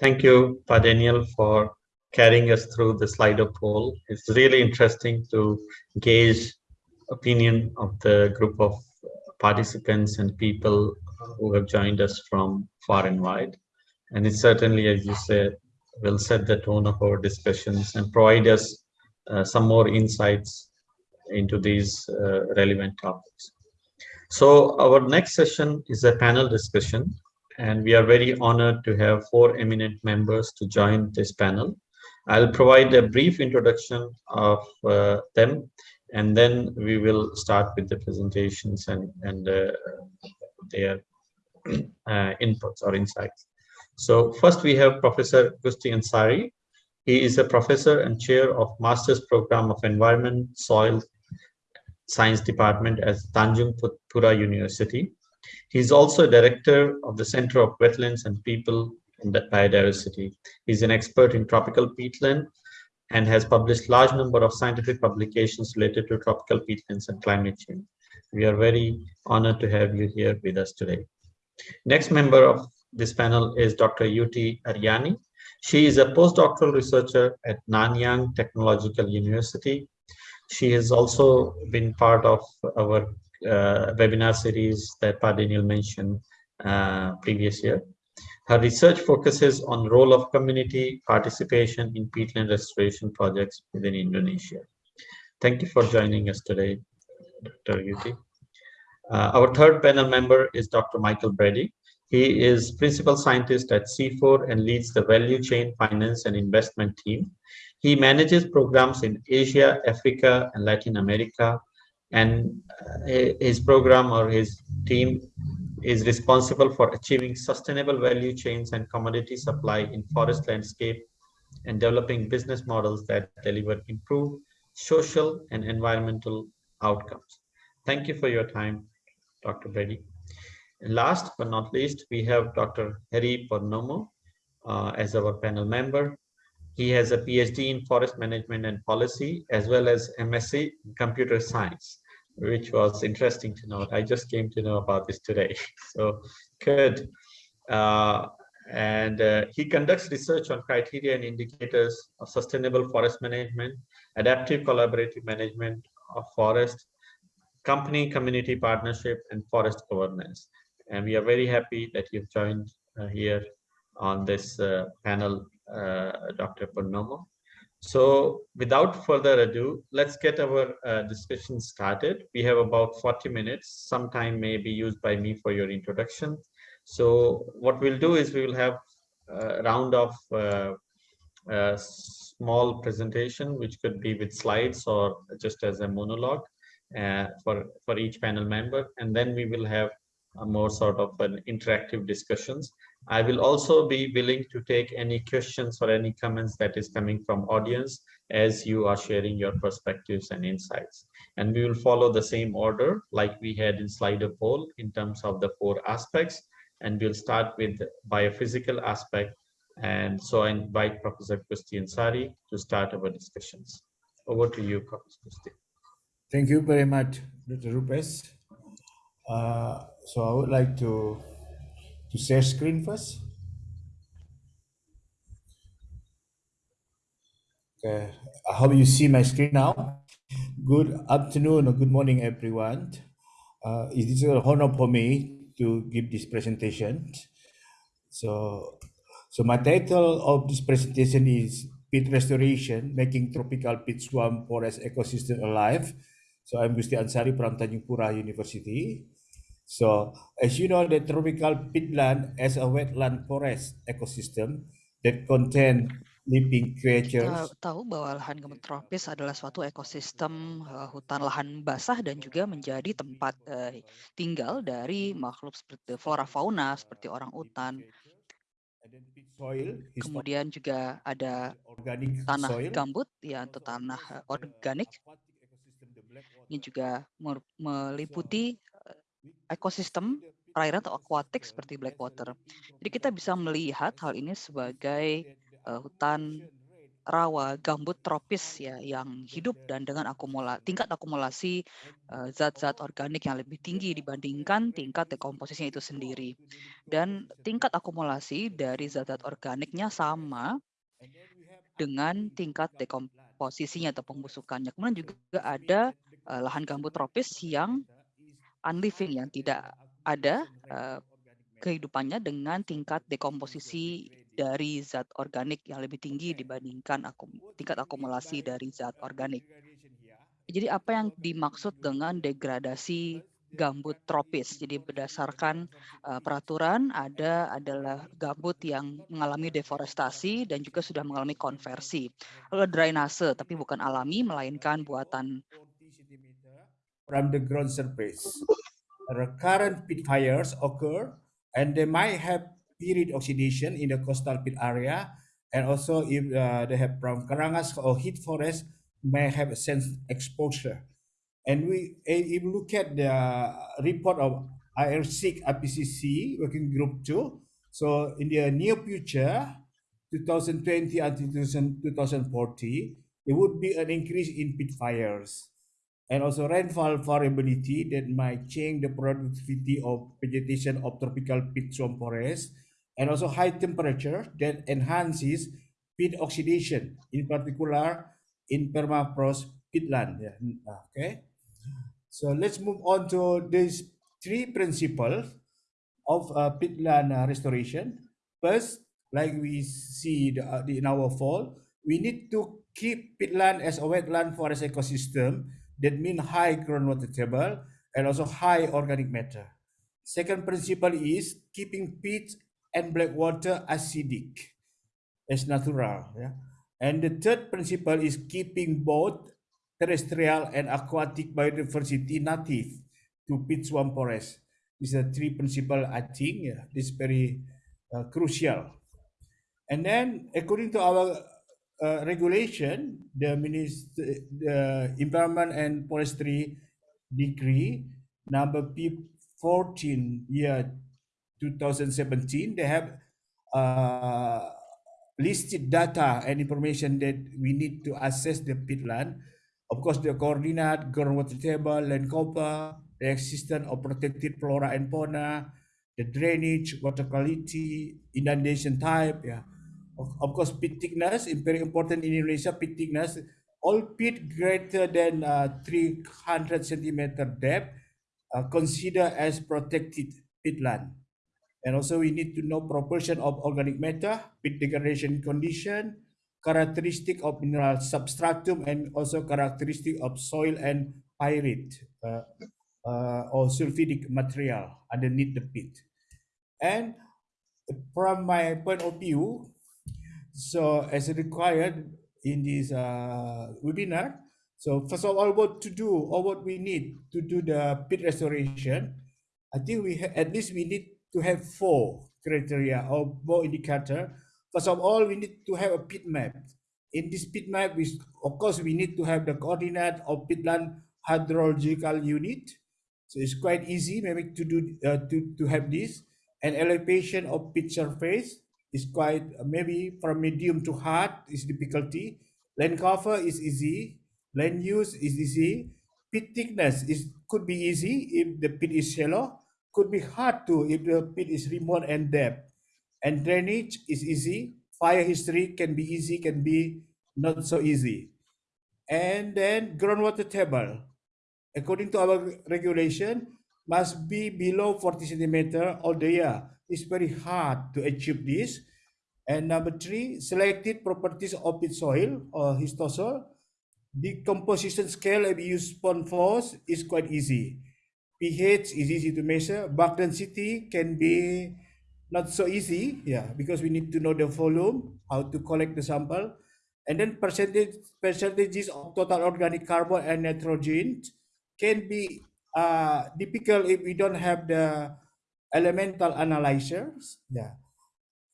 Thank you, Pa Daniel, for carrying us through the Slido poll. It's really interesting to gauge opinion of the group of participants and people who have joined us from far and wide. And it certainly, as you said, will set the tone of our discussions and provide us uh, some more insights into these uh, relevant topics. So our next session is a panel discussion, and we are very honored to have four eminent members to join this panel. I'll provide a brief introduction of uh, them, and then we will start with the presentations and, and uh, their uh, inputs or insights. So first we have Professor Gusti Anshari. He is a professor and chair of Master's Program of Environment, Soil Science Department at Tanjung Pura University. He is also director of the Center of Wetlands and People and Biodiversity. He's an expert in tropical peatland and has published a large number of scientific publications related to tropical peatlands and climate change. We are very honored to have you here with us today. Next member of this panel is Dr. Yuti Ariani. She is a postdoctoral researcher at Nanyang Technological University. She has also been part of our webinar series that Pa Daniel mentioned uh, previous year. Her research focuses on the role of community participation in peatland restoration projects within Indonesia. Thank you for joining us today, Dr. Yuti. Uh, our third panel member is Dr. Michael Brady. He is principal scientist at CIFOR and leads the value chain finance and investment team. He manages programs in Asia, Africa, and Latin America. And uh, his program or his team is responsible for achieving sustainable value chains and commodity supply in forest landscape and developing business models that deliver improved social and environmental outcomes. Thank you for your time, Dr. Brady. And last but not least, we have Dr. Herry Purnomo uh, as our panel member. He has a PhD in forest management and policy, as well as MSc in computer science, which was interesting to note. I just came to know about this today. So good. Uh, and uh, he conducts research on criteria and indicators of sustainable forest management, adaptive collaborative management of forest, company community partnership, and forest governance and we are very happy that you've joined uh, here on this uh, panel, Dr. Purnomo. So without further ado, let's get our uh, discussion started. We have about 40 minutes. Some time may be used by me for your introduction. So what we'll do is we will have a round of uh, a small presentation, which could be with slides or just as a monologue uh, for, for each panel member. And then we will have a more sort of an interactive discussions. I will also be willing to take any questions or any comments that is coming from audience as you are sharing your perspectives and insights. And we will follow the same order like we had in Slido poll in terms of the four aspects. And we'll start with biophysical aspect. And so I invite Professor Gusti Anshari to start our discussions. Over to you, Professor Gusti. Thank you very much, Dr. Rupesh. Uh, so I would like to to share screen first. Okay, I hope you see my screen now. Good afternoon or good morning, everyone. Uh, it is an honor for me to give this presentation. So, so my title of this presentation is Pit Restoration, Making Tropical Pit Swamp Forest Ecosystem Alive. So I'm Gusti Anshari from Tanjung Pura University. So, as you know, the tropical peatland is a wetland forest ecosystem that contain living creatures. Kita tahu bahwa lahan gambut tropis adalah suatu ekosistem uh, hutan lahan basah dan juga menjadi tempat uh, tinggal dari makhluk seperti flora fauna seperti orang utan. Kemudian juga ada tanah gambut ya atau tanah organik. Ini juga meliputi ekosistem perairan atau aquatic seperti Blackwater. Jadi kita bisa melihat hal ini sebagai uh, hutan rawa gambut tropis ya yang hidup dan dengan akumula tingkat akumulasi uh, zat-zat organik yang lebih tinggi dibandingkan tingkat dekomposisinya itu sendiri. Dan tingkat akumulasi dari zat-zat organiknya sama dengan tingkat dekomposisinya atau pembusukannya. Kemudian juga ada uh, lahan gambut tropis yang unliving yang tidak ada uh, kehidupannya dengan tingkat dekomposisi dari zat organik yang lebih tinggi dibandingkan akum, tingkat akumulasi dari zat organik. Jadi apa yang dimaksud dengan degradasi gambut tropis? Jadi berdasarkan uh, peraturan ada adalah gambut yang mengalami deforestasi dan juga sudah mengalami konversi. Lalu drainase tapi bukan alami melainkan buatan from the ground surface. Recurrent pit fires occur and they might have period oxidation in the coastal pit area and also if uh, they have from kerangas or heath forest may have a sense exposure and we if you look at the report of AR6 IPCC working group 2 so in the near future 2020 until 2040 there would be an increase in pit fires and also rainfall variability that might change the productivity of vegetation of tropical peat swamp forests, and also high temperature that enhances peat oxidation, in particular in permafrost peatland. Yeah. Okay, so let's move on to these three principles of uh, peatland uh, restoration. First, like we see the, uh, in our fall, we need to keep peatland as a wetland forest ecosystem that mean high groundwater table and also high organic matter. Second principle is keeping peat and black water acidic as natural. Yeah? And the third principle is keeping both terrestrial and aquatic biodiversity native to peat swamp forest. These are three principle I think yeah, this is very uh, crucial. And then according to our uh, regulation, the minister, the Environment and Forestry Decree number P14 year 2017, they have uh, listed data and information that we need to assess the peatland. Of course, the coordinate, groundwater table, land cover, the existence of protected flora and fauna, the drainage, water quality, inundation type, yeah, of, of course, pit thickness is very important in Indonesia. Pit thickness, all pit greater than uh, 300 centimeter depth uh, considered as protected peatland. And also we need to know proportion of organic matter, pit degradation condition, characteristic of mineral substratum, and also characteristic of soil and pyrite uh, uh, or sulfidic material underneath the pit. And from my point of view, so as required in this uh, webinar, so first of all, what to do or what we need to do the pit restoration, I think we at least we need to have four criteria or four indicator. First of all, we need to have a pit map. In this pit map, we, of course, we need to have the coordinate of pitland hydrological unit. So it's quite easy maybe to do uh, to, to have this. An elevation of pit surface, is quite uh, maybe from medium to hard is difficulty. Land cover is easy. Land use is easy. Pit thickness is could be easy if the pit is shallow. Could be hard too if the pit is remote and depth. And drainage is easy. Fire history can be easy, can be not so easy. And then groundwater table. According to our regulation, must be below 40 centimeter all the year it's very hard to achieve this. And number three, selected properties of its soil or histosol. Decomposition scale if you use force is quite easy. pH is easy to measure. Bulk density can be not so easy, yeah, because we need to know the volume, how to collect the sample. And then percentage percentages of total organic carbon and nitrogen can be uh, difficult if we don't have the elemental analyzers. Yeah.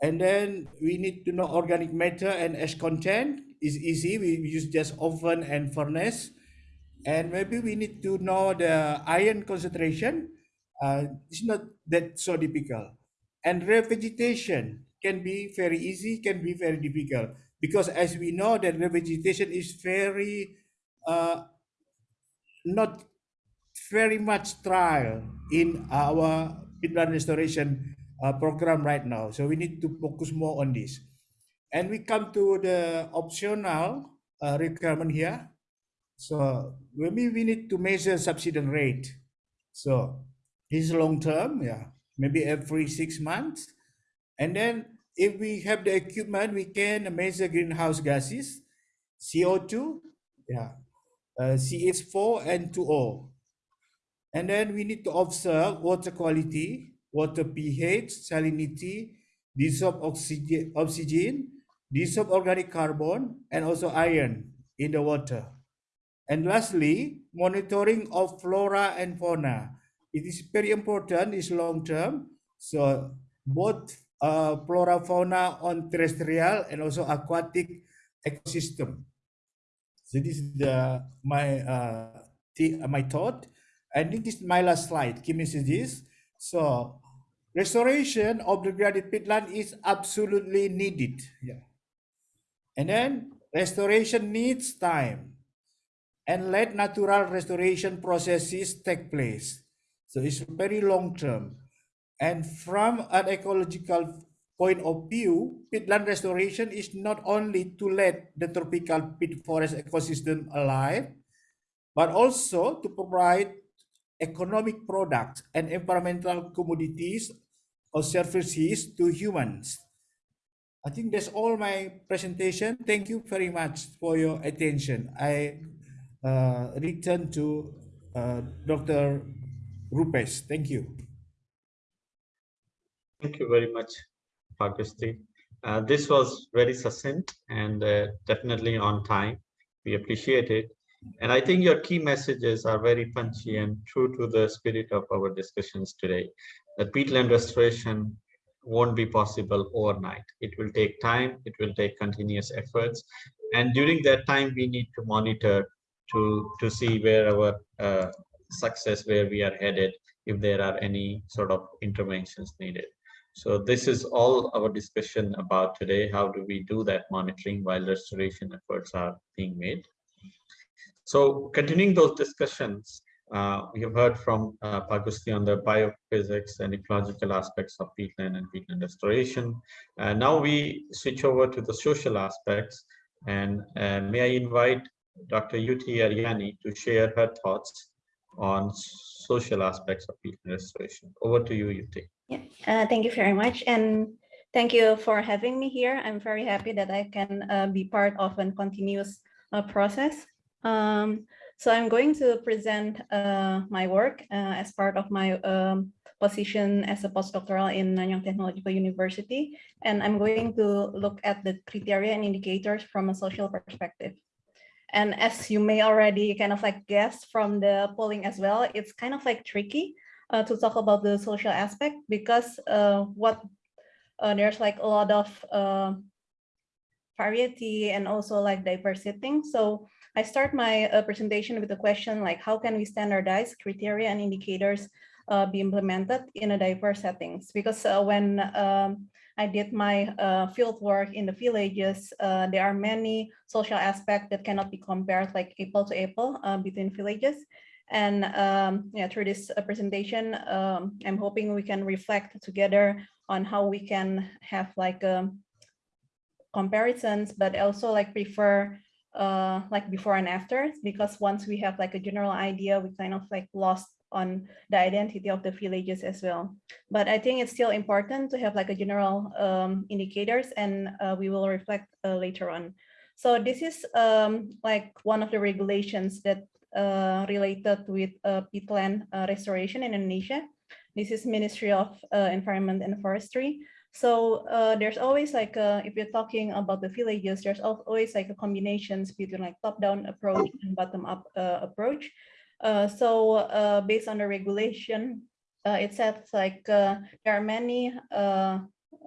And then we need to know organic matter and ash content is easy. We use just oven and furnace. And maybe we need to know the iron concentration. Uh, it's not that so difficult. And revegetation can be very easy, can be very difficult because as we know that revegetation is very uh, not very much trial in our peatland restoration uh, program right now. So we need to focus more on this. And we come to the optional uh, requirement here. So maybe we need to measure subsidence rate. So this is long term, yeah, maybe every six months. And then if we have the equipment, we can measure greenhouse gases, CO2, yeah, uh, CH4 N2O. And then we need to observe water quality, water pH, salinity, dissolved oxygen, oxygen, dissolved organic carbon, and also iron in the water. And lastly, monitoring of flora and fauna. It is very important, it's long term. So both uh, flora fauna on terrestrial and also aquatic ecosystem. So this is the my uh, my thought. Think this is my last slide. Key message is so restoration of the degraded peatland is absolutely needed. Yeah. And then restoration needs time and let natural restoration processes take place. So it's very long term. And from an ecological point of view, peatland restoration is not only to let the tropical peat forest ecosystem alive, but also to provide economic products and environmental commodities or services to humans. I think that's all my presentation. Thank you very much for your attention. I uh, return to uh, Dr. Rupesh. Thank you. Thank you very much, Agusti. Uh, this was very succinct and uh, definitely on time. We appreciate it. And I think your key messages are very punchy and true to the spirit of our discussions today. That peatland restoration won't be possible overnight. It will take time, it will take continuous efforts. And during that time, we need to monitor to, to see where our uh, success, where we are headed, if there are any sort of interventions needed. So this is all our discussion about today. How do we do that monitoring while restoration efforts are being made? So continuing those discussions, uh, we have heard from uh, Pa Gusti on the biophysics and ecological aspects of peatland and peatland restoration. Uh, now we switch over to the social aspects and uh, may I invite Dr. Yuti Ariani to share her thoughts on social aspects of peatland restoration. Over to you, Yuti. Yeah, uh, thank you very much. And thank you for having me here. I'm very happy that I can uh, be part of a continuous uh, process. Um, so I'm going to present uh, my work uh, as part of my um, position as a postdoctoral in Nanyang Technological University. And I'm going to look at the criteria and indicators from a social perspective. And as you may already kind of like guess from the polling as well, it's kind of like tricky uh, to talk about the social aspect because uh, what uh, there's like a lot of uh, variety and also like diversity. So I start my uh, presentation with a question like, how can we standardize criteria and indicators uh, be implemented in a diverse settings? Because uh, when um, I did my uh, field work in the villages, uh, there are many social aspects that cannot be compared like apple to apple uh, between villages. And um, yeah, through this presentation, um, I'm hoping we can reflect together on how we can have like um, comparisons, but also like prefer uh, like before and after, because once we have like a general idea, we kind of like lost on the identity of the villages as well. But I think it's still important to have like a general um, indicators and uh, we will reflect uh, later on. So this is um, like one of the regulations that uh, related with uh, peatland restoration in Indonesia. This is Ministry of Environment and Forestry. So uh, there's always like, a, if you're talking about the villages, there's always like a combinations between like top-down approach and bottom-up uh, approach. Uh, so uh, based on the regulation, uh, it says like uh, there are many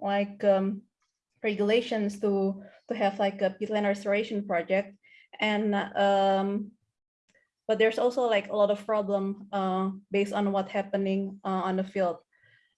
like um, regulations to to have like a peatland restoration project, and um, but there's also like a lot of problem based on what's happening on the field.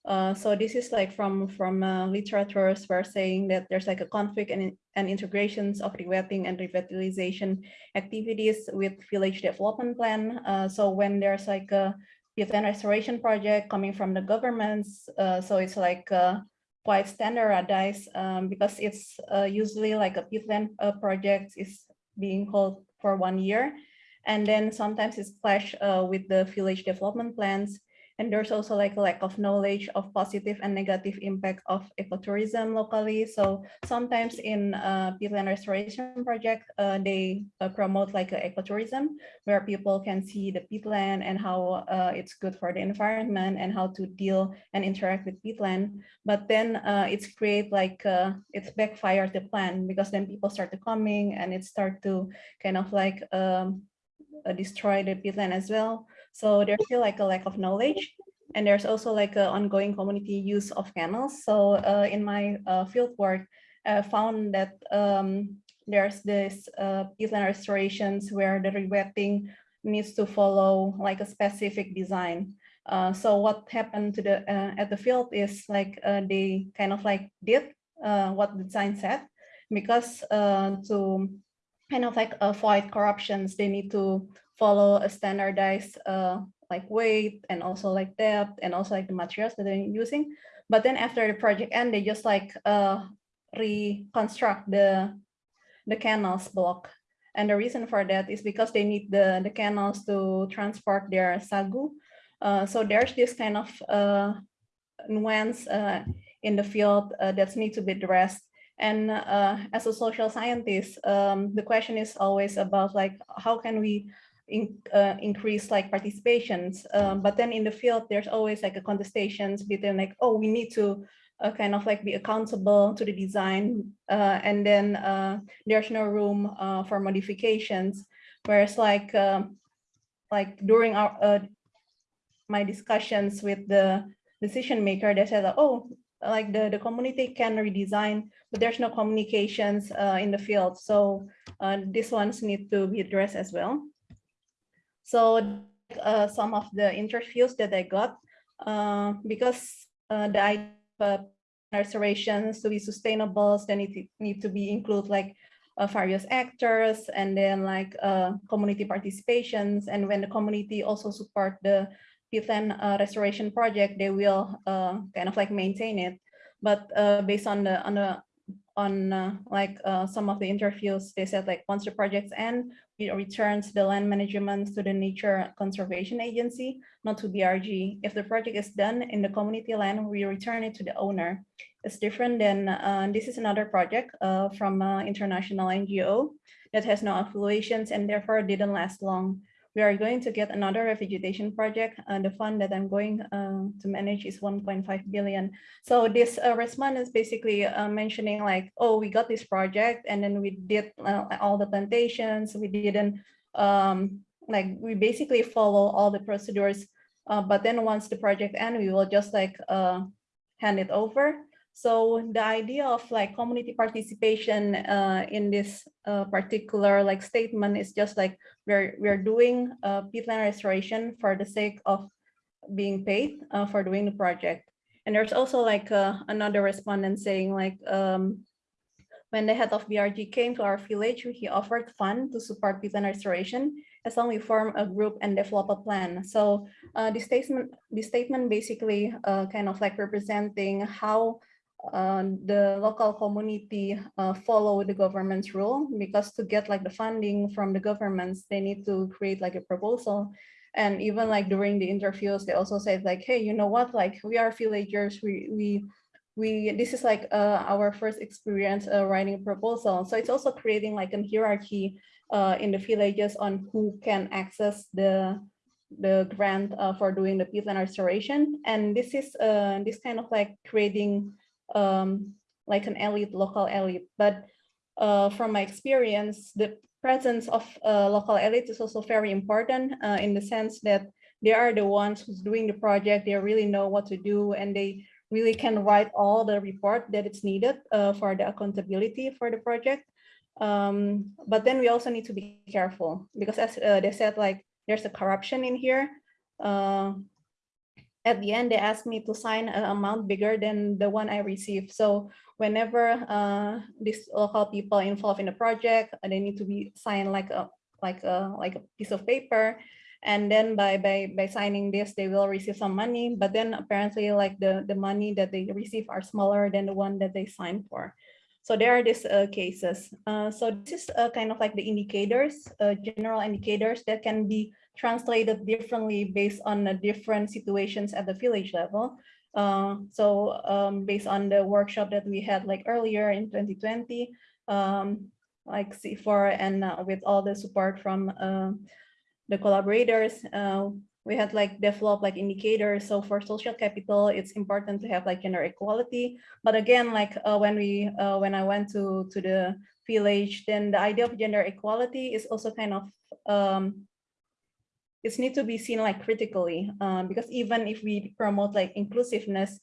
Uh, so this is like from from uh, literatures were saying that there's like a conflict and, and integrations of rewetting and revitalization activities with village development plan. Uh, so when there's like a peatland restoration project coming from the governments, uh, so it's like uh, quite standardized um, because it's usually like a peatland project is being called for one year. And then sometimes it's clash with the village development plans and there's also like a lack of knowledge of positive and negative impact of ecotourism locally. So sometimes in uh, peatland restoration project, uh, they uh, promote like ecotourism where people can see the peatland and how uh, it's good for the environment and how to deal and interact with peatland. But then uh, it's create like, uh, it's backfire the plan because then people start to coming and it start to kind of like um, destroy the peatland as well. So there's still like a lack of knowledge. And there's also like an ongoing community use of canals. So uh, in my uh, field work, I found that um, there's this uh, peatland restorations where the rewetting needs to follow like a specific design. Uh, so what happened to the uh, at the field is like uh, they kind of like did uh, what the design said because uh, to kind of like avoid corruptions, they need to follow a standardized uh, like weight and also like depth and also like the materials that they're using. But then after the project end, they just like uh, reconstruct the the canals block. And the reason for that is because they need the, the canals to transport their sagu. Uh, so there's this kind of uh, nuance uh, in the field uh, that needs to be addressed. And uh, as a social scientist, um, the question is always about like, how can we in, uh, increase like participations. Um, but then in the field, there's always like a contestations between like, oh, we need to uh, kind of like be accountable to the design. Uh, and then uh, there's no room uh, for modifications. Whereas like, um, like during our uh, my discussions with the decision maker, they said, oh, like the, the community can redesign, but there's no communications in the field. So these ones need to be addressed as well. So uh, some of the interviews that I got, uh, because uh, the idea of restorations to be sustainable, they need to, need to be include like uh, various actors and then like uh, community participations. And when the community also support the peatland uh, restoration project, they will kind of like maintain it. But based on the on the on uh, like uh, some of the interviews, they said like once the projects end, it returns the land management to the Nature Conservation Agency, not to BRG. If the project is done in the community land, we return it to the owner. It's different than, uh, this is another project uh, from an international NGO that has no affiliations and therefore didn't last long we are going to get another revegetation project. Uh, the fund that I'm going uh, to manage is 1.5 billion. So this uh, response is basically uh, mentioning like, oh, we got this project and then we did uh, all the plantations. We didn't um, like, we basically follow all the procedures. Uh, but then once the project ends, we will just like hand it over. So the idea of like community participation uh, in this uh, particular like statement is just like we're we're doing uh, peatland restoration for the sake of being paid uh, for doing the project. And there's also like uh, another respondent saying like um, when the head of BRG came to our village, he offered fund to support peatland restoration as long as we form a group and develop a plan. So uh, this statement, this statement basically kind of like representing how uh, the local community uh, follow the government's rule because to get like the funding from the governments, they need to create like a proposal. And even like during the interviews, they also said like, hey, you know what, like we are villagers, we, we, we this is like uh, our first experience uh, writing a proposal. So it's also creating like a hierarchy uh, in the villages on who can access the the grant for doing the peatland restoration. And this is this kind of like creating um, like an elite, local elite. But uh, from my experience, the presence of uh, local elite is also very important uh, in the sense that they are the ones who's doing the project. They really know what to do and they really can write all the report that it's needed uh, for the accountability for the project. Um, but then we also need to be careful because as uh, they said, like there's a corruption in here. Uh, at the end, they asked me to sign an amount bigger than the one I received. So whenever uh, these local people involved in the project, they need to be signed like a like a like a piece of paper and then by by by signing this they will receive some money but then apparently like the the money that they receive are smaller than the one that they signed for so there are these uh, cases. Uh, so this is uh, kind of like the indicators uh, general indicators that can be translated differently based on the different situations at the village level. Uh, so um, based on the workshop that we had like earlier in 2020 um, like CIFOR and uh, with all the support from the collaborators, we had like developed like indicators. So for social capital, it's important to have like gender equality. But again, like uh, when we uh, when I went to to the village, then the idea of gender equality is also kind of um, it's need to be seen like critically um, because even if we promote like inclusiveness,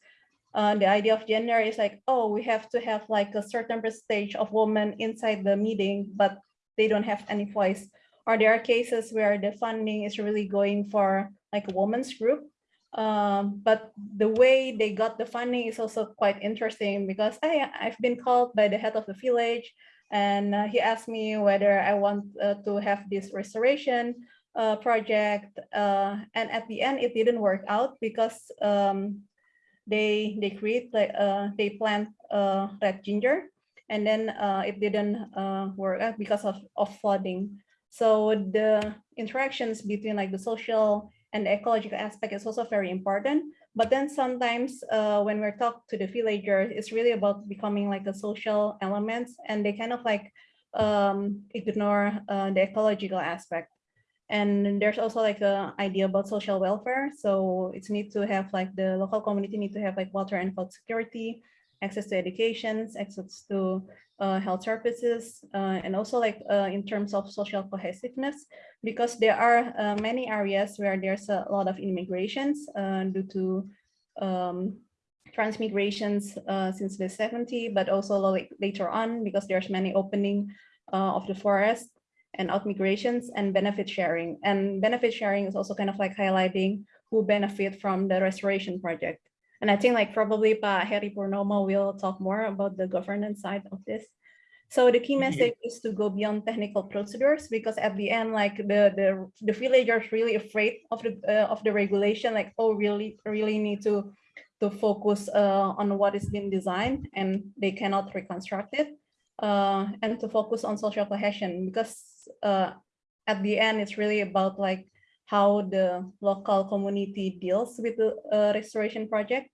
uh, the idea of gender is like, oh, we have to have like a certain percentage of women inside the meeting, but they don't have any voice or there are cases where the funding is really going for like a women's group. Um, but the way they got the funding is also quite interesting because I, I've been called by the head of the village and uh, he asked me whether I want uh, to have this restoration uh, project. Uh, and at the end, it didn't work out because um, they they create like uh, they plant uh, red ginger and then it didn't work out because of, of flooding. So the interactions between like the social and the ecological aspect is also very important. But then sometimes uh, when we're talking to the villagers, it's really about becoming like a social elements and they kind of like um, ignore uh, the ecological aspect. And there's also like a idea about social welfare. So it's need to have like the local community need to have like water and food security, access to education, access to uh, health services, uh, and also like uh, in terms of social cohesiveness, because there are uh, many areas where there's a lot of immigrations uh, due to um, transmigrations uh, since the 70s, but also like later on because there's many opening of the forest and outmigrations and benefit sharing. And benefit sharing is also kind of like highlighting who benefit from the restoration project. And I think like probably Pa Herry Purnomo will talk more about the governance side of this. So the key message is to go beyond technical procedures because at the end, like the the the villagers really afraid of the uh, of the regulation, like oh really really need to to focus uh, on what is being designed and they cannot reconstruct it, uh, and to focus on social cohesion because uh, at the end it's really about like how the local community deals with the uh, restoration project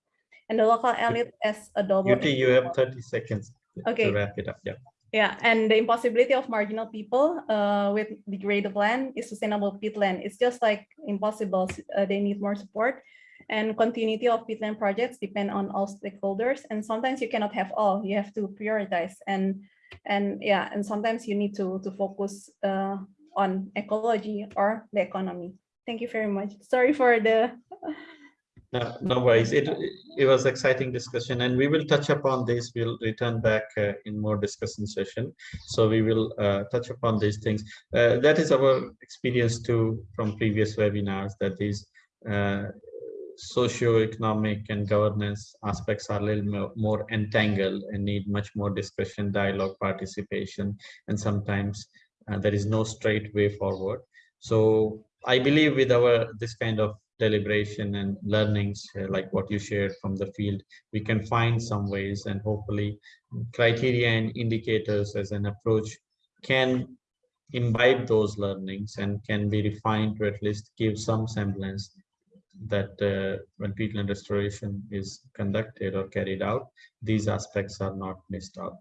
and the local elite as a double. Yuti, you have 30 seconds okay. to wrap it up. Yeah. Yeah, and the impossibility of marginal people uh, with degraded land is sustainable peatland. It's just like impossible. Uh, they need more support and continuity of peatland projects depend on all stakeholders. And sometimes you cannot have all, you have to prioritize. And and yeah, and sometimes you need to, to focus uh, on ecology or the economy. Thank you very much. Sorry for the. No, no worries. It it was exciting discussion, and we will touch upon this. We'll return back uh, in more discussion session. So we will uh, touch upon these things. Uh, that is our experience too from previous webinars. That these uh, socio-economic and governance aspects are a little more, more entangled and need much more discussion, dialogue, participation, and sometimes uh, there is no straight way forward. So I believe with our this kind of deliberation and learnings uh, like what you shared from the field, we can find some ways and hopefully criteria and indicators as an approach can imbibe those learnings and can be refined to at least give some semblance that uh, when peatland restoration is conducted or carried out, these aspects are not missed out.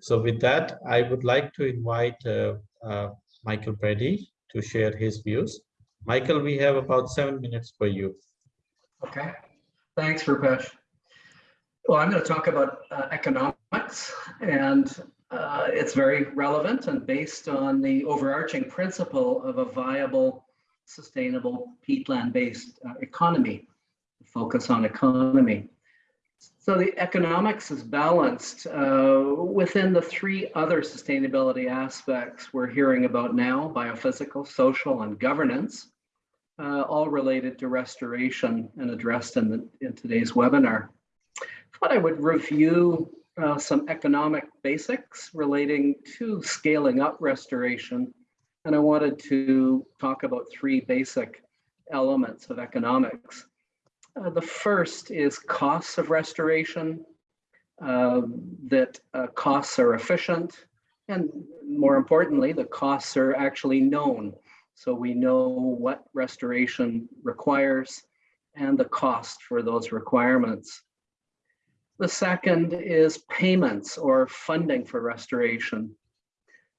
So with that, I would like to invite uh, uh, Michael Brady to share his views. Michael, we have about seven minutes for you. Okay, thanks, Rupesh. Well, I'm going to talk about uh, economics, and uh, it's very relevant and based on the overarching principle of a viable, sustainable peatland-based uh, economy, focus on economy. So the economics is balanced uh, within the three other sustainability aspects we're hearing about now, biophysical, social, and governance. uh, all related to restoration and addressed in, the, in today's webinar. Thought I would review uh, some economic basics relating to scaling up restoration. And I wanted to talk about three basic elements of economics. Uh, the first is costs of restoration, uh, that uh, costs are efficient, and more importantly, the costs are actually known. So we know what restoration requires and the cost for those requirements. The second is payments or funding for restoration.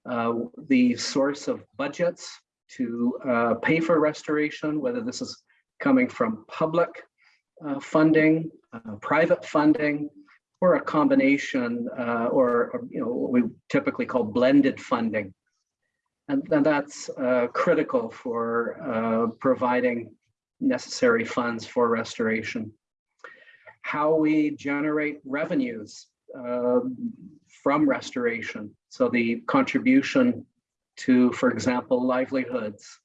Uh, the source of budgets to uh, pay for restoration, whether this is coming from public uh, funding, uh, private funding, or a combination, uh, or, or, you know what we typically call blended funding, and, and that's uh, critical for providing necessary funds for restoration how we generate revenues uh, from restoration. So the contribution to, for example, livelihoods,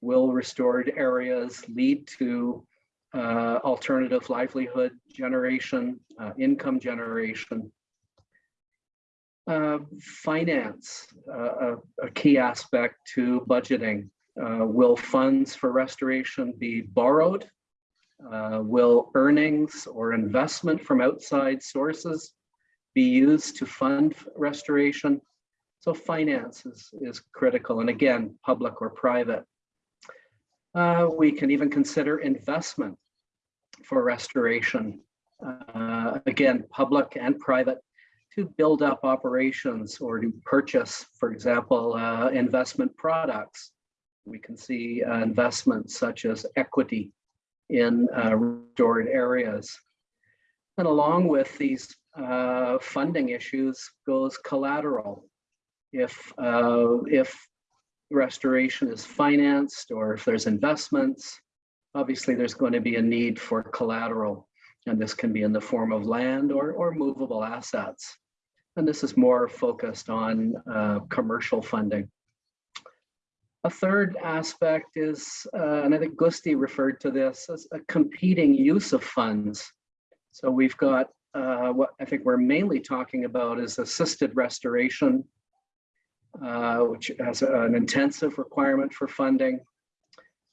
will restored areas lead to uh, alternative livelihood generation, uh, income generation. Uh, finance, uh, a, a, key aspect to budgeting. Uh, will funds for restoration be borrowed uh, will earnings or investment from outside sources be used to fund restoration? So finance is, is critical, and again, public or private. Uh, we can even consider investment for restoration. Uh, again, public and private to build up operations or to purchase, for example, uh, investment products. We can see uh, investments such as equity in uh, restored areas. And along with these uh, funding issues goes collateral. If, uh, if restoration is financed or if there's investments, obviously there's going to be a need for collateral. And this can be in the form of land or, or movable assets. And this is more focused on uh, commercial funding. A third aspect is, uh, and I think Gusti referred to this as a competing use of funds. So we've got uh, what I think we're mainly talking about is assisted restoration, uh, which has an intensive requirement for funding.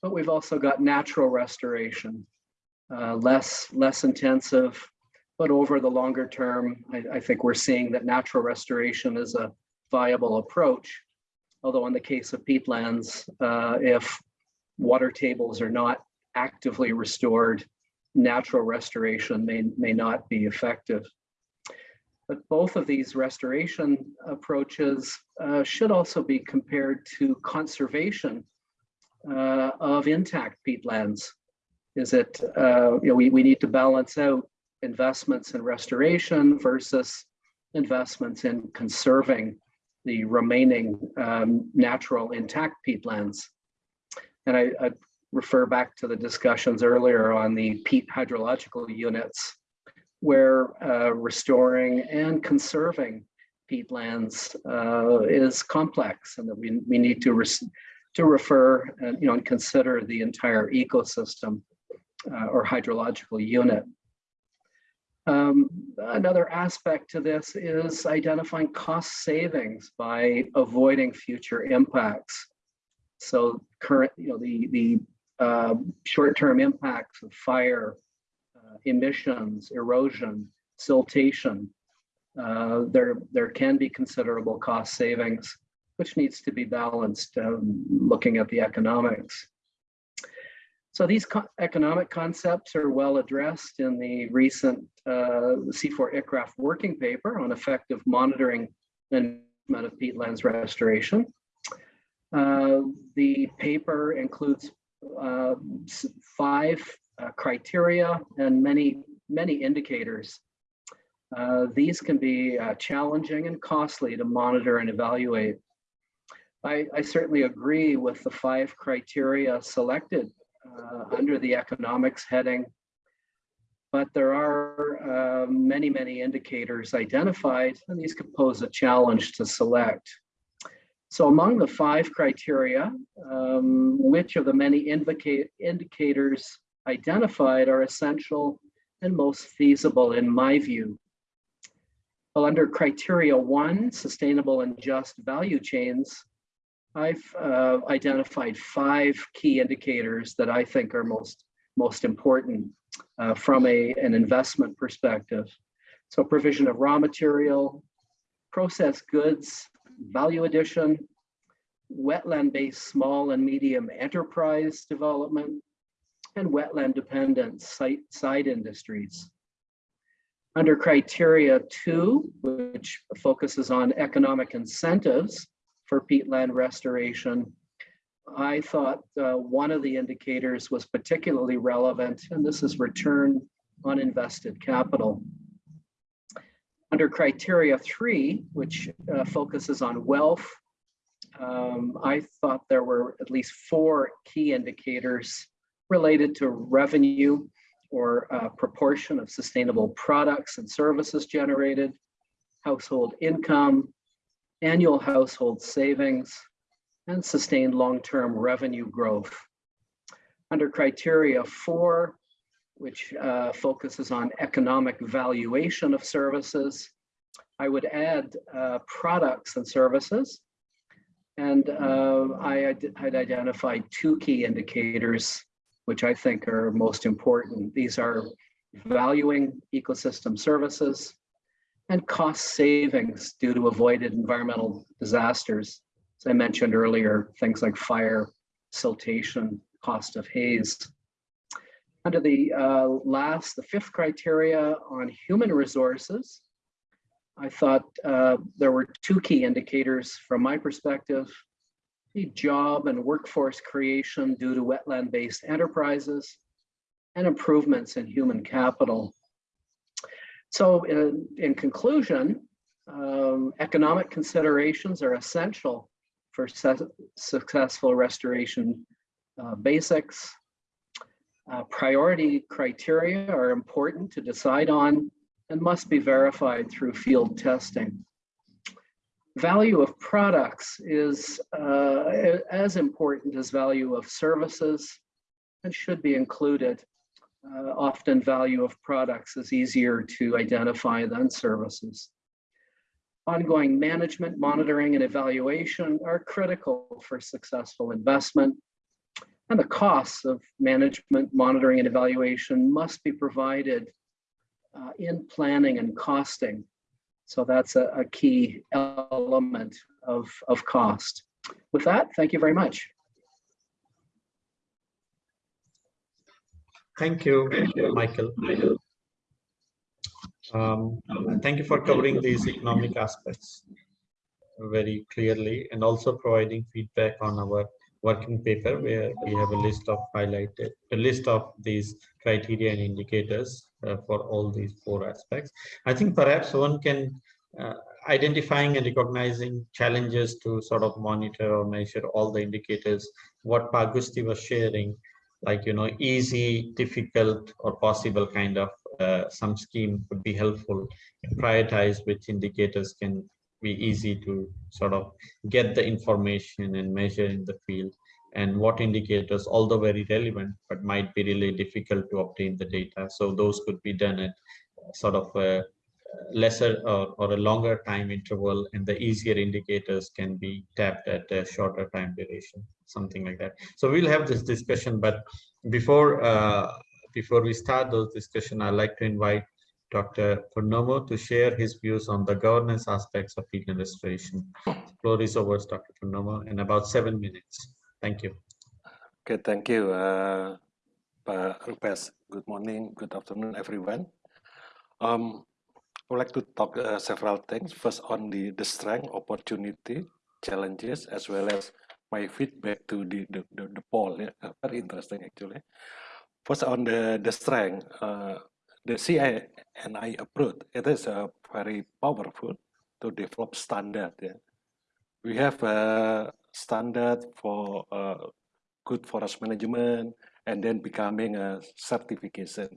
But we've also got natural restoration, uh, less, less intensive, but over the longer term, I, I think we're seeing that natural restoration is a viable approach. Although in the case of peatlands, uh, if water tables are not actively restored, natural restoration may, may not be effective. But both of these restoration approaches uh, should also be compared to conservation uh, of intact peatlands. Is it, uh, you know, we, we need to balance out investments in restoration versus investments in conserving the remaining um, natural intact peatlands. And I, I, refer back to the discussions earlier on the peat hydrological units, where uh, restoring and conserving peatlands uh, is complex and that we, we need to, to refer and, you know, and consider the entire ecosystem uh, or hydrological unit. Um, another aspect to this is identifying cost savings by avoiding future impacts. So current, you know, the, the uh, short-term impacts of fire, uh, emissions, erosion, siltation, uh, there, there can be considerable cost savings, which needs to be balanced um, looking at the economics. So these co economic concepts are well addressed in the recent uh, CIFOR-ICRAF working paper on effective monitoring and of peatlands restoration. Uh, the paper includes uh, five uh, criteria and many, many indicators. Uh, these can be uh, challenging and costly to monitor and evaluate. I, I certainly agree with the five criteria selected uh, under the economics heading. But there are uh, many, many indicators identified, and these could pose a challenge to select. So among the five criteria, um, which of the many indicators identified are essential and most feasible in my view? Well, under criteria one, sustainable and just value chains, I've uh, identified five key indicators that I think are most, most important uh, from a, an investment perspective. So provision of raw material, processed goods, value addition, wetland-based small and medium enterprise development, and wetland-dependent site, side industries. Under criteria two, which focuses on economic incentives for peatland restoration, I thought uh, one of the indicators was particularly relevant, and this is return on invested capital. Under criteria three, which uh, focuses on wealth, um, I thought there were at least four key indicators related to revenue or uh, proportion of sustainable products and services generated, household income, annual household savings, and sustained long-term revenue growth. Under criteria four, which uh, focuses on economic valuation of services. I would add uh, products and services. And uh, I had identified two key indicators, which I think are most important. These are valuing ecosystem services and cost savings due to avoided environmental disasters. As I mentioned earlier, things like fire, siltation, cost of haze. Under the uh, last, the fifth criteria on human resources, I thought uh, there were two key indicators from my perspective. The job and workforce creation due to wetland-based enterprises and improvements in human capital. So in, in conclusion, um, economic considerations are essential for successful restoration uh, basics, uh, priority criteria are important to decide on and must be verified through field testing. Value of products is uh, as important as value of services and should be included. Uh, often value of products is easier to identify than services. Ongoing management, monitoring, and evaluation are critical for successful investment and the costs of management, monitoring, and evaluation must be provided uh, in planning and costing. So that's a, a key element of, of cost. With that, thank you very much. Thank you, Michael. Um, thank you for covering these economic aspects very clearly and also providing feedback on our working paper where we have a list of highlighted a list of these criteria and indicators uh, for all these four aspects i think perhaps one can uh, identifying and recognizing challenges to sort of monitor or measure all the indicators what Pak Gusti was sharing like you know easy difficult or possible kind of uh, some scheme would be helpful prioritize which indicators can be easy to sort of get the information and measure in the field and what indicators, although very relevant, but might be really difficult to obtain the data. So those could be done at sort of a lesser or, or a longer time interval and the easier indicators can be tapped at a shorter time duration, something like that. So we'll have this discussion, but before uh, before we start those discussion, I'd like to invite Dr. Purnomo to share his views on the governance aspects of peatland restoration. The floor is over, Dr. Purnomo, in about seven minutes. Thank you. Okay, thank you, uh, Pak Rupesh. Good morning, good afternoon, everyone. Um, would like to talk uh, several things. First, on the, the strength, opportunity, challenges, as well as my feedback to the, the, the, the poll. Yeah, very interesting, actually. First, on the, the strength, uh, the CINI approach, it is uh, very powerful to develop standard. Yeah. We have a standard for uh, good forest management and then becoming a certification,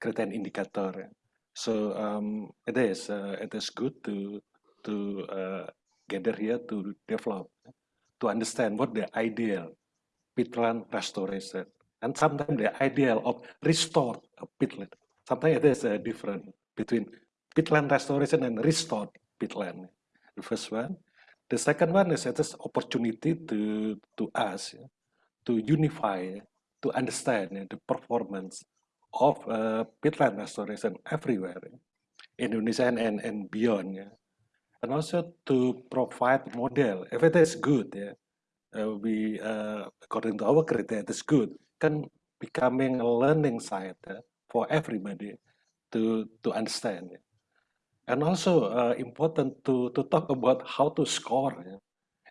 create indicator. So um, it is uh, it is good to to uh, gather here to develop, to understand what the ideal peatland restoration, and sometimes the ideal of restored peatland. Sometimes it is uh, different between peatland restoration and restored peatland. The first one. The second one is it is opportunity to to us to unify, to understand the performance of uh, peatland restoration everywhere, in Indonesia and, and beyond. Yeah. And also to provide model, if it is good, yeah, uh, we, uh, according to our criteria, it is good, can becoming a learning site uh, for everybody to, to understand. Yeah. And also uh, important to, to talk about how to score. Yeah.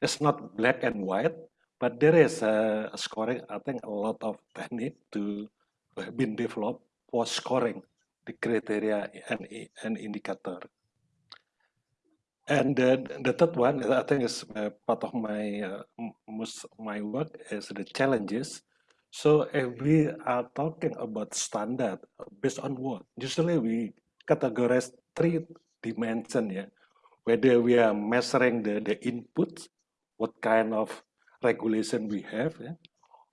It's not black and white, but there is a, a scoring, I think a lot of technique to been developed for scoring the criteria and, and indicator. And the, the third one, I think is uh, part of my uh, most my work is the challenges. So if we are talking about standard based on what? Usually we categorize three dimensions, yeah. Whether we are measuring the, the input, what kind of regulation we have, yeah,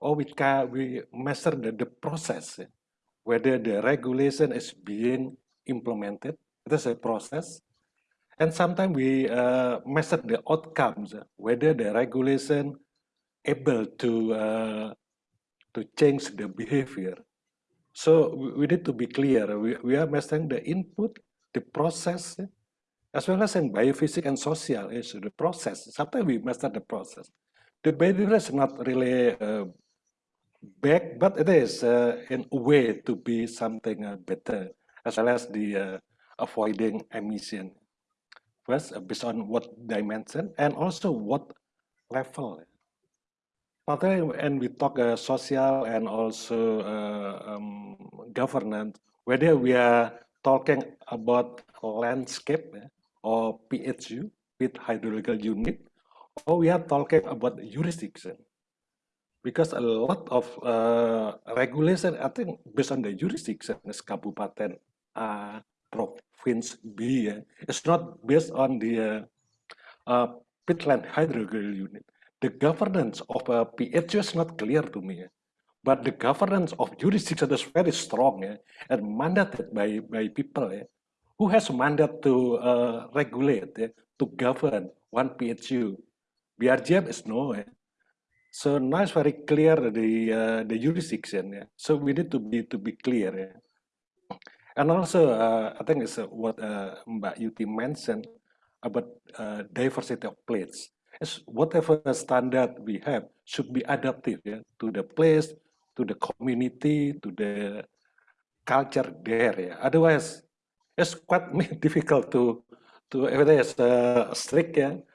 or we can we measure the, the process, whether the regulation is being implemented. It is a process. And sometimes we uh, measure the outcomes, whether the regulation able to uh, to change the behavior. So we need to be clear. We, we are measuring the input, the process, as well as in biophysics and social is the process. Sometimes we measure the process. The behavior is not really uh, back, but it is uh, in a way to be something uh, better, as well as the uh, avoiding emission. First, uh, based on what dimension and also what level. And we talk uh, social and also uh, um, governance, whether we are talking about landscape or PHU with hydrological unit, or we are talking about jurisdiction because a lot of uh, regulation, I think, based on the jurisdiction, is Kabupaten A, Province B, yeah. it's not based on the uh, uh, unit. The governance of a PHU is not clear to me, yeah. but the governance of jurisdiction is very strong yeah, and mandated by, by people yeah, who has mandate to uh, regulate, yeah, to govern one PHU. BRGM is no. Yeah. So now it's very clear the uh, the jurisdiction. Yeah. So we need to be to be clear. Yeah. And also, uh, I think it's uh, what uh, Mbak Yuti mentioned about uh, diversity of plates. It's whatever standard we have should be adaptive yeah, to the place, to the community, to the culture there. Yeah. Otherwise, it's quite difficult to to it is uh, strict. Yeah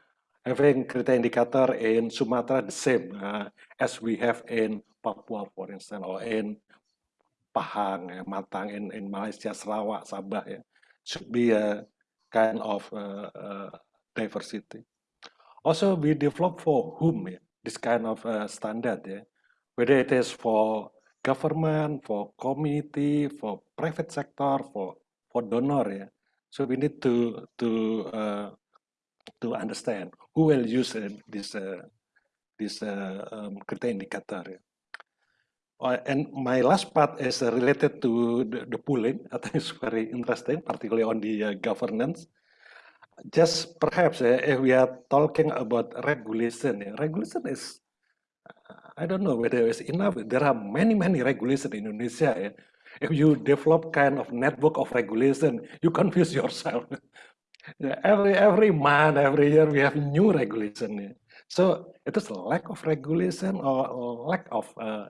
having criteria indicator in Sumatra the same uh, as we have in Papua, for instance, or in Pahang, uh, Matang, in, in Malaysia, Sarawak, Sabah, yeah, should be a kind of uh, uh, diversity. Also, we develop for whom yeah, this kind of uh, standard, yeah, whether it is for government, for community, for private sector, for for donor, yeah. So we need to to uh, to understand who will use this uh, this uh, um, criteria indicator. Uh, and my last part is uh, related to the, the, pooling. I think it's very interesting, particularly on the uh, governance. Just perhaps uh, if we are talking about regulation, regulation is, I don't know whether it's enough. There are many, many regulations in Indonesia. If you develop kind of network of regulation, you confuse yourself. Yeah, every every month, every year we have new regulation. So it is lack of regulation or lack of uh,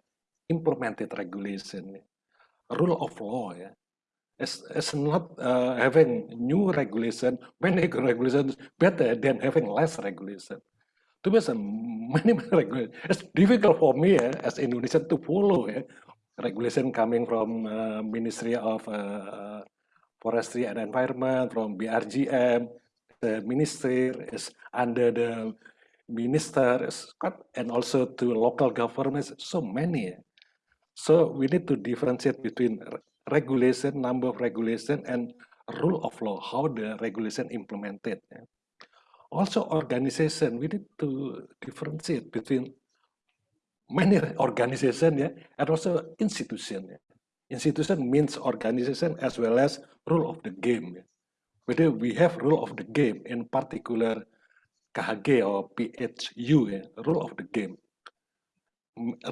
implemented regulation. Rule of law, yeah. It's, it's not uh, having new regulation, many regulations better than having less regulation. To be many, many regulations. It's difficult for me yeah, as Indonesian to follow yeah, regulation coming from uh, Ministry of uh Forestry and Environment, from BRGM, the ministry is under the minister, and also to local governments, so many. So we need to differentiate between regulation, number of regulation, and rule of law, how the regulation implemented. Also, organization, we need to differentiate between many organization yeah, and also institution. Yeah. Institution means organization as well as rule of the game. Whether we have rule of the game, in particular KHG or PHU, rule of the game.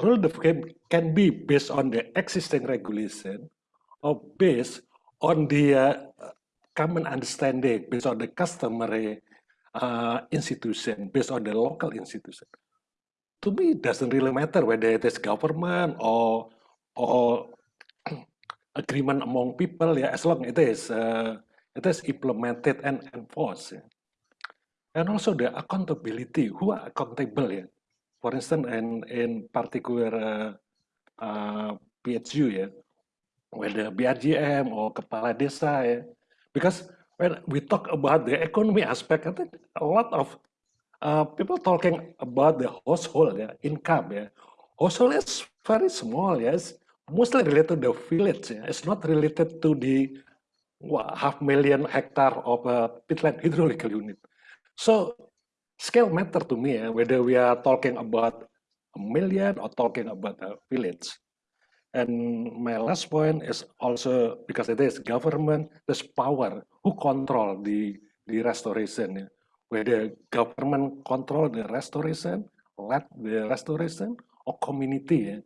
Rule of the game can be based on the existing regulation or based on the uh, common understanding, based on the customary uh, institution, based on the local institution. To me, it doesn't really matter whether it is government or or agreement among people, yeah, as long it is uh, it is implemented and enforced. Yeah. And also the accountability, who are accountable, yeah. For instance, in in particular uh, uh, PHU, yeah, whether BRGM or kepala desa, yeah, because when we talk about the economy aspect, I think a lot of uh, people talking about the household yeah, income. Yeah. Household is very small, yes, mostly related to the village. Yeah. It's not related to the what, half million hectare of a peatland hydrological unit. So scale matter to me, yeah, whether we are talking about a million or talking about a village. And my last point is also because it is government, there's power who control the the restoration. Whether government control the restoration, let the restoration, or community. Eh?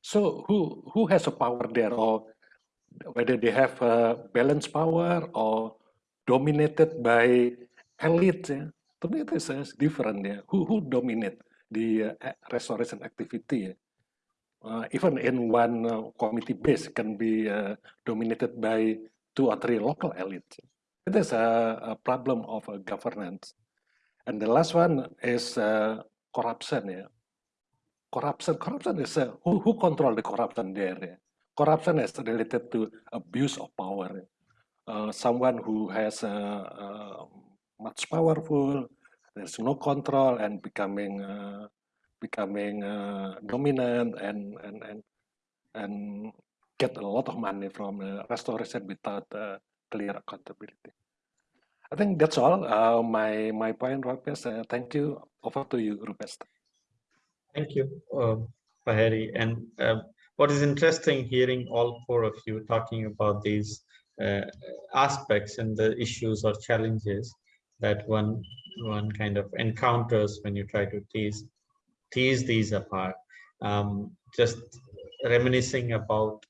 So who who has a power there, or whether they have a balance power or dominated by elite? To me, it is different. Yeah. Who who dominate the uh, restoration activity? uh, even in one uh, committee base can be uh, dominated by two or three local elites. It is a, a problem of governance. And the last one is uh, corruption. Yeah. Corruption, corruption is uh, who, who control the corruption there. Yeah? Corruption is related to abuse of power. someone who has much powerful, there's no control and becoming becoming uh, dominant and and and and get a lot of money from uh, restoration without uh, clear accountability. I think that's all. Uh, my my point, Rupes. Uh, thank you. Over to you, Rupes. Thank you, uh, Pak Herry. And uh, what is interesting hearing all four of you talking about these uh, aspects and the issues or challenges that one one kind of encounters when you try to tease tease these apart. Um, just reminiscing about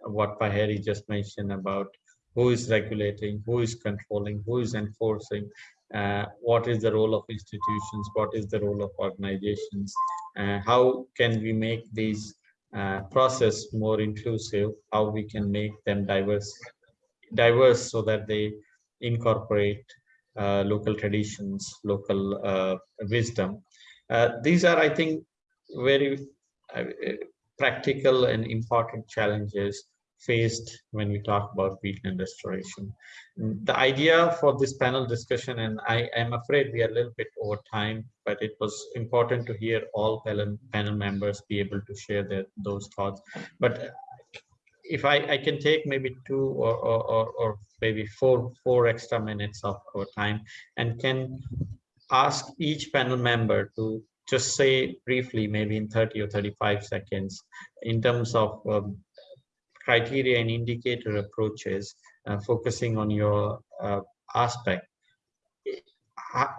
what Pak Herry just mentioned about who is regulating, who is controlling, who is enforcing, uh, what is the role of institutions, what is the role of organizations, uh, how can we make these uh, process more inclusive, how we can make them diverse, diverse so that they incorporate uh, local traditions, local uh, wisdom, uh, these are, I think, very practical and important challenges faced when we talk about peatland restoration. The idea for this panel discussion, and I am afraid we are a little bit over time, but it was important to hear all panel, panel members be able to share their, those thoughts. But if I, I can take maybe two or, or, or, maybe four, four extra minutes of our time and can ask each panel member to just say briefly, maybe in 30 or 35 seconds, in terms of um, criteria and indicator approaches, uh, focusing on your uh, aspect.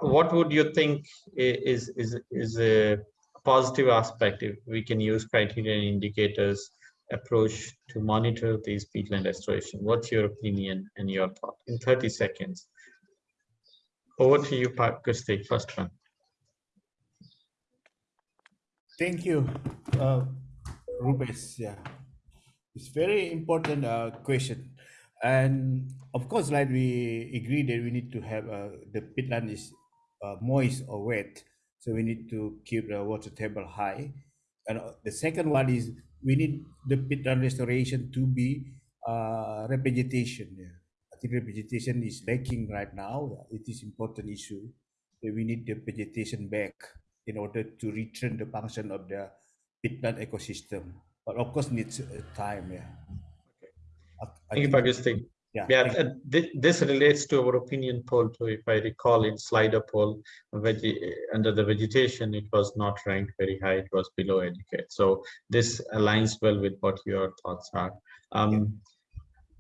What would you think is, is, is a positive aspect if we can use criteria and indicators approach to monitor these peatland restoration? What's your opinion and your thought in 30 seconds? Over to you, Gusti, first one. Thank you, uh. Yeah, it's very important uh, question, and of course, like we agree that we need to have uh, the peatland is uh, moist or wet, so we need to keep the water table high. And uh, the second one is we need the peatland restoration to be uh, revegetation. Yeah think vegetation is lacking right now. It is important issue. that we need the vegetation back in order to return the function of the peatland ecosystem. But of course, needs time. Yeah. Okay. Thank you, Pakistan. Yeah. Yeah, thank- uh, thi- this relates to our opinion poll too. If I recall in Slido poll, veg- under the vegetation, it was not ranked very high. It was below educate. So this aligns well with what your thoughts are. Um,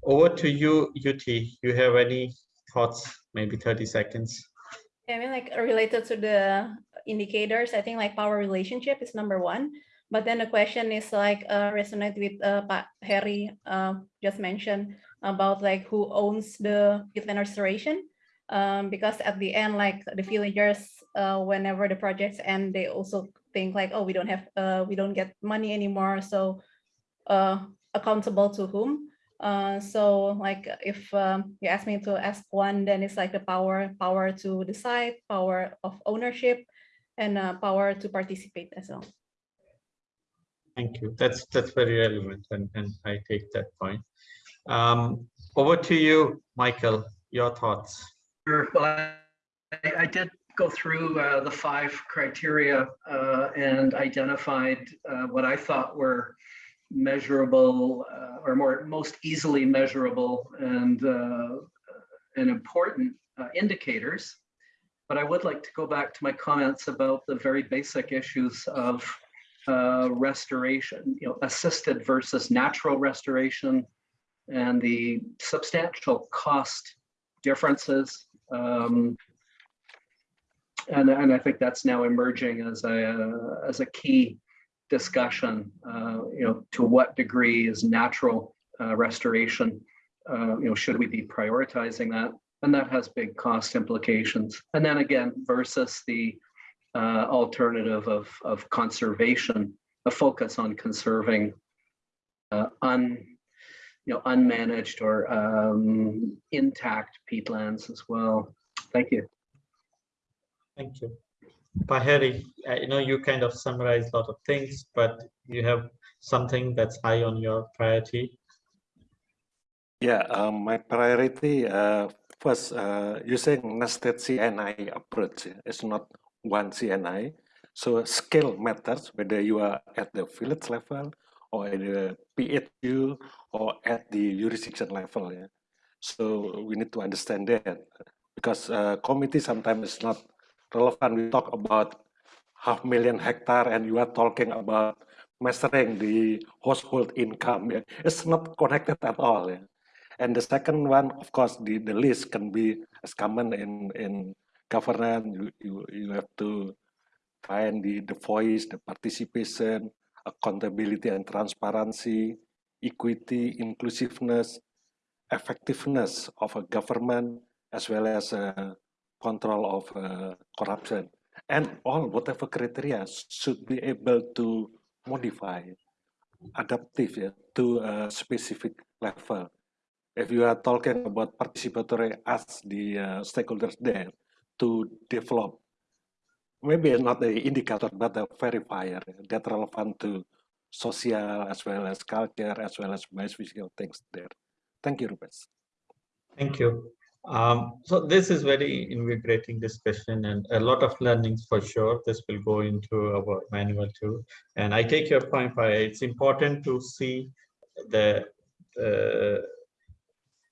over to you, UT. You have any thoughts? Maybe 30 seconds. Yeah, I mean, like related to the indicators, I think like power relationship is number one. But then the question is like uh, resonate with uh, Pak Herry uh, just mentioned about like who owns the peatland restoration. Um, because at the end, like the villagers, uh, whenever the projects end, they also think like, oh, we don't have, uh, we don't get money anymore. So uh, accountable to whom? Uh, so like if um, you ask me to ask one, then it's like the power, power to decide, power of ownership, and uh, power to participate as well. Thank you. That's that's very relevant, and, and I take that point. Um, over to you, Michael. Your thoughts. Sure. Well, I, I did go through uh, the five criteria uh, and identified uh, what I thought were measurable uh, or more most easily measurable and uh, and important uh, indicators. But I would like to go back to my comments about the very basic issues of uh, restoration, you know, assisted versus natural restoration, and the substantial cost differences. Um, and, and I think that's now emerging as a, as a key discussion, uh, you know, to what degree is natural uh, restoration, uh, you know, should we be prioritizing that? And that has big cost implications. And then again, versus the uh, alternative of, of conservation, a focus on conserving uh, un, you know, unmanaged or um, intact peatlands as well. Thank you. Thank you. Pak Herry, I know you kind of summarized a lot of things, but you have something that's high on your priority. Yeah, um, my priority uh, first uh, using nested C&I approach is not one C&I. So scale matters whether you are at the village level or at the PHU or at the jurisdiction level. Yeah. So we need to understand that because uh, committee sometimes is not relevant. We talk about half million hectare and you are talking about measuring the household income. Yeah. It's not connected at all. Yeah. And the second one, of course, the, the list can be as common in, in governance. You, you, you have to find the, the voice, the participation, accountability and transparency, equity, inclusiveness, effectiveness of a government, as well as uh, control of uh, corruption. And all whatever criteria should be able to modify, adaptive yeah, to a specific level if you are talking about participatory as the uh, stakeholders there to develop, maybe not the indicator, but the verifier that relevant to social as well as culture as well as biophysical things there. Thank you, Rupesh. Thank you. Um, so this is very invigorating discussion and a lot of learnings for sure. This will go into our manual too. And I take your point, Pai. It's important to see the uh,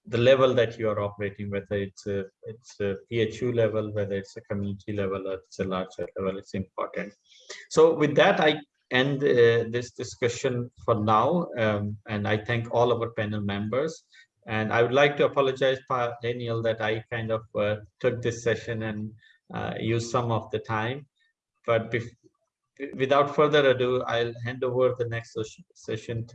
the level that you are operating, whether it's a it's a PHU level, whether it's a community level, or it's a larger level, it's important. So with that, I end uh, this discussion for now, um, and I thank all of our panel members. And I would like to apologize, Daniel, that I kind of uh, took this session and uh, used some of the time. But without further ado, I'll hand over the next session